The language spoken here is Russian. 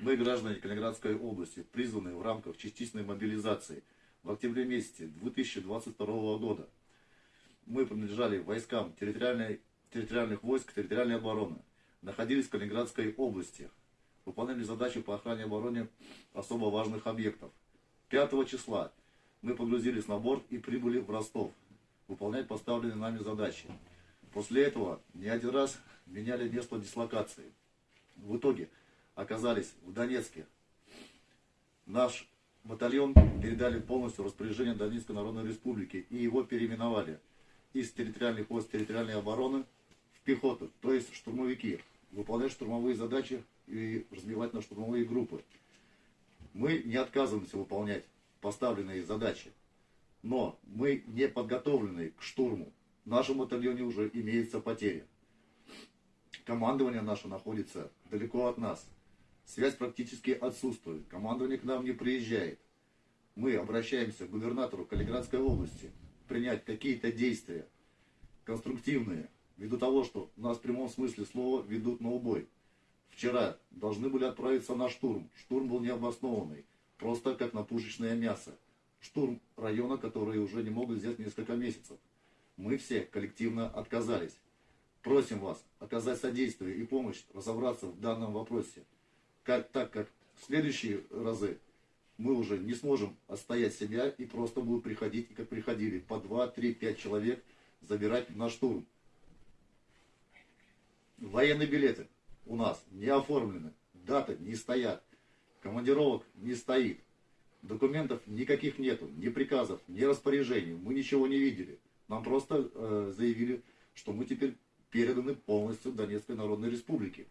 Мы, граждане Калининградской области, призваны в рамках частичной мобилизации в октябре месяце 2022 года. Мы принадлежали войскам территориальной, территориальных войск территориальной обороны, находились в Калининградской области, выполняли задачи по охране и обороне особо важных объектов. 5 числа мы погрузились на борт и прибыли в Ростов, выполнять поставленные нами задачи. После этого не один раз меняли место дислокации. В итоге оказались в Донецке. Наш батальон передали полностью распоряжение Донецкой Народной Республики и его переименовали из территориальных войск территориальной обороны в пехоту, то есть штурмовики, выполнять штурмовые задачи и разбивать на штурмовые группы. Мы не отказываемся выполнять поставленные задачи, но мы не подготовлены к штурму. В нашем батальоне уже имеется потеря. Командование наше находится далеко от нас. Связь практически отсутствует. Командование к нам не приезжает. Мы обращаемся к губернатору Калининградской области принять какие-то действия конструктивные, ввиду того, что нас в прямом смысле слова ведут на убой. Вчера должны были отправиться на штурм. Штурм был необоснованный, просто как на пушечное мясо. Штурм района, который уже не могут взять несколько месяцев. Мы все коллективно отказались. Просим вас оказать содействие и помощь разобраться в данном вопросе как, так как в следующие разы мы уже не сможем отстоять себя и просто будут приходить, как приходили, по 2, 3, 5 человек забирать на штурм. Военные билеты у нас не оформлены, даты не стоят, командировок не стоит, документов никаких нету, ни приказов, ни распоряжений, мы ничего не видели. Нам просто э, заявили, что мы теперь переданы полностью Донецкой Народной Республике.